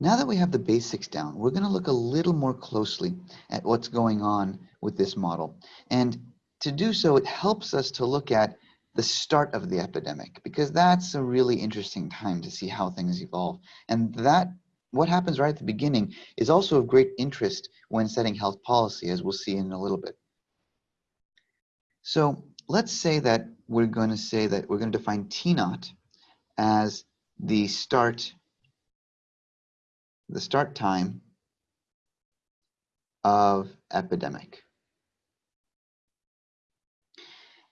Now that we have the basics down, we're going to look a little more closely at what's going on with this model. And to do so, it helps us to look at the start of the epidemic because that's a really interesting time to see how things evolve. And that what happens right at the beginning is also of great interest when setting health policy, as we'll see in a little bit. So let's say that we're going to say that we're going to define T naught as the start the start time of epidemic.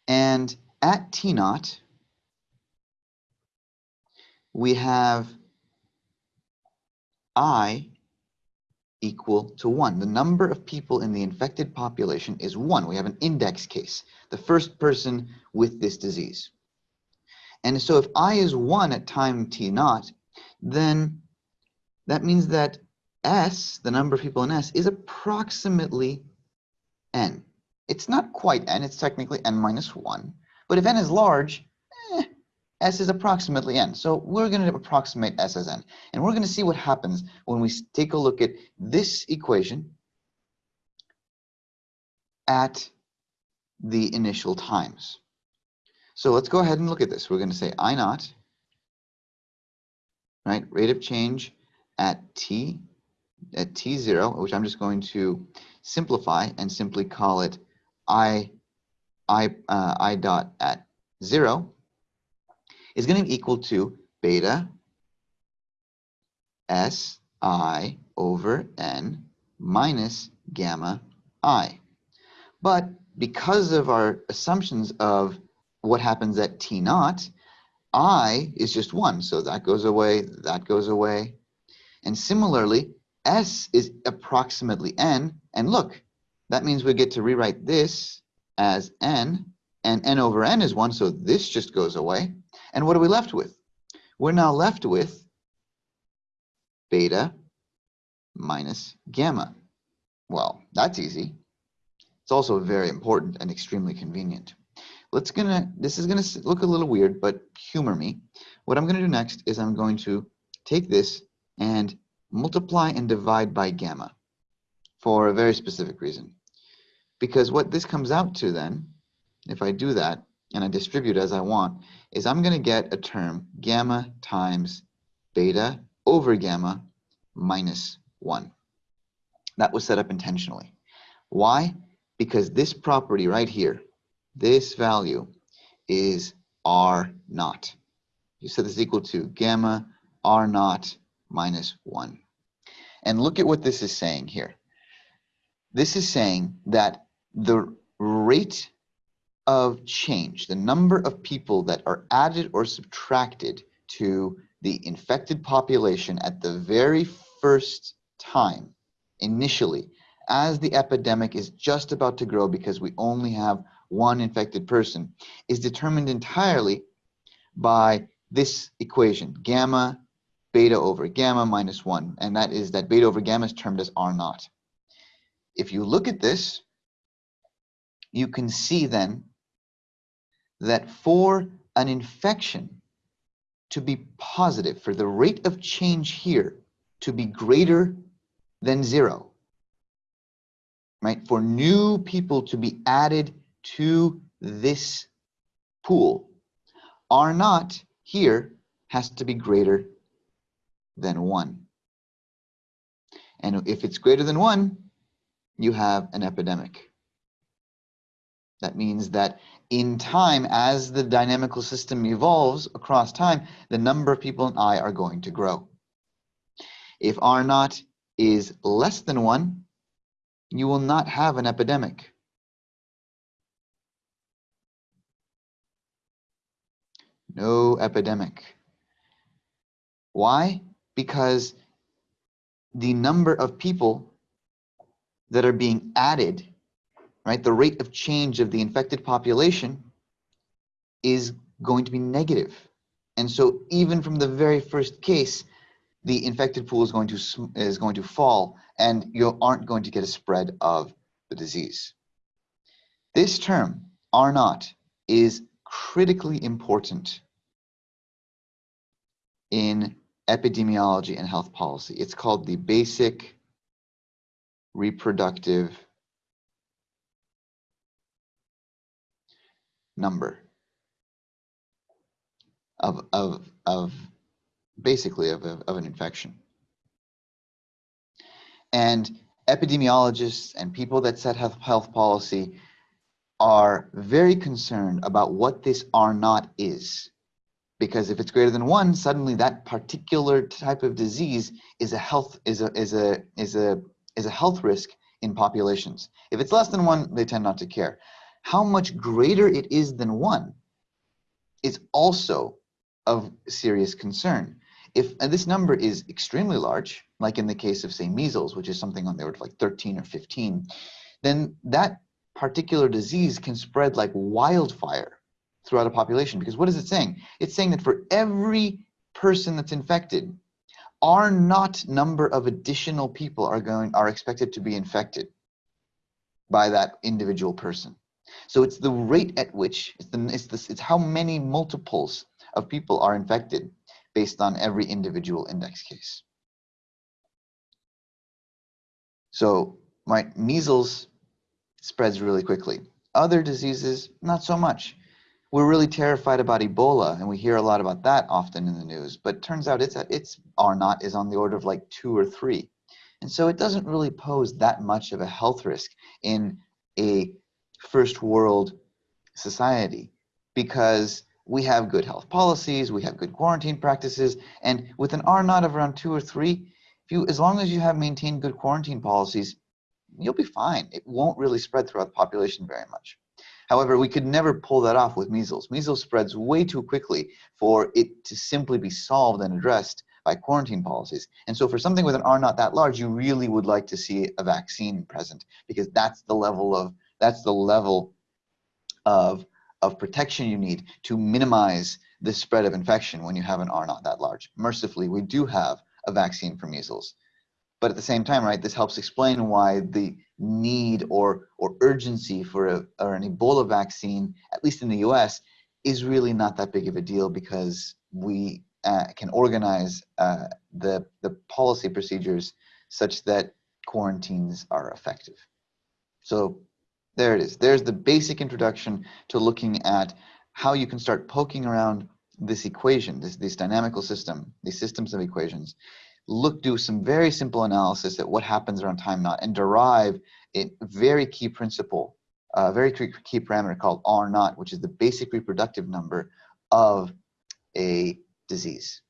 And at T naught, we have I equal to 1. The number of people in the infected population is 1. We have an index case, the first person with this disease. And so if I is 1 at time t naught, then that means that S, the number of people in S, is approximately n. It's not quite n, it's technically n minus 1. But if n is large, eh, S is approximately n. So we're going to approximate S as n. And we're going to see what happens when we take a look at this equation at the initial times. So let's go ahead and look at this. We're going to say I naught, right, rate of change at t at t0, which I'm just going to simplify and simply call it i i uh, i dot at 0 is going to be equal to beta s i over n minus gamma i. But because of our assumptions of what happens at t naught, i is just 1. So that goes away, that goes away, and similarly, S is approximately N. And look, that means we get to rewrite this as N. And N over N is 1, so this just goes away. And what are we left with? We're now left with beta minus gamma. Well, that's easy. It's also very important and extremely convenient. Let's gonna, this is gonna look a little weird, but humor me. What I'm gonna do next is I'm going to take this and multiply and divide by gamma for a very specific reason. Because what this comes out to then, if I do that and I distribute as I want, is I'm going to get a term gamma times beta over gamma minus 1. That was set up intentionally. Why? Because this property right here, this value is R naught. You set this equal to gamma R naught minus 1. And look at what this is saying here. This is saying that the rate of change, the number of people that are added or subtracted to the infected population at the very first time, initially, as the epidemic is just about to grow because we only have one infected person, is determined entirely by this equation, gamma beta over gamma minus 1, and that is that beta over gamma is termed as R naught. If you look at this, you can see then that for an infection to be positive, for the rate of change here to be greater than zero, right? For new people to be added to this pool, R naught here has to be greater than 1. And if it's greater than 1, you have an epidemic. That means that in time, as the dynamical system evolves across time, the number of people in I are going to grow. If R naught is less than 1, you will not have an epidemic. No epidemic. Why? Because the number of people that are being added, right, the rate of change of the infected population is going to be negative. And so even from the very first case, the infected pool is going to is going to fall and you aren't going to get a spread of the disease. This term, R naught, is critically important in epidemiology and health policy. It's called the basic reproductive number of, of, of basically of, of an infection. And epidemiologists and people that set health, health policy are very concerned about what this R naught is. Because if it's greater than one, suddenly that particular type of disease is a health is a is a is a is a health risk in populations. If it's less than one, they tend not to care. How much greater it is than one is also of serious concern. If and this number is extremely large, like in the case of say measles, which is something on the order of like 13 or 15, then that particular disease can spread like wildfire throughout a population. Because what is it saying? It's saying that for every person that's infected, R naught number of additional people are going are expected to be infected by that individual person. So it's the rate at which it's the it's the, it's how many multiples of people are infected based on every individual index case. So my measles spreads really quickly. Other diseases, not so much. We're really terrified about Ebola, and we hear a lot about that often in the news. But turns out it's it's R naught is on the order of like two or three, and so it doesn't really pose that much of a health risk in a first world society because we have good health policies, we have good quarantine practices, and with an R naught of around two or three, if you as long as you have maintained good quarantine policies, you'll be fine. It won't really spread throughout the population very much. However, we could never pull that off with measles. Measles spreads way too quickly for it to simply be solved and addressed by quarantine policies. And so for something with an R naught that large, you really would like to see a vaccine present because that's the level of that's the level of of protection you need to minimize the spread of infection when you have an R naught that large. Mercifully, we do have a vaccine for measles. But at the same time, right, this helps explain why the need or, or urgency for a, or an Ebola vaccine, at least in the US, is really not that big of a deal because we uh, can organize uh, the, the policy procedures such that quarantines are effective. So there it is. There's the basic introduction to looking at how you can start poking around this equation, this, this dynamical system, these systems of equations, look, do some very simple analysis at what happens around time naught and derive a very key principle, a very key parameter called R naught, which is the basic reproductive number of a disease.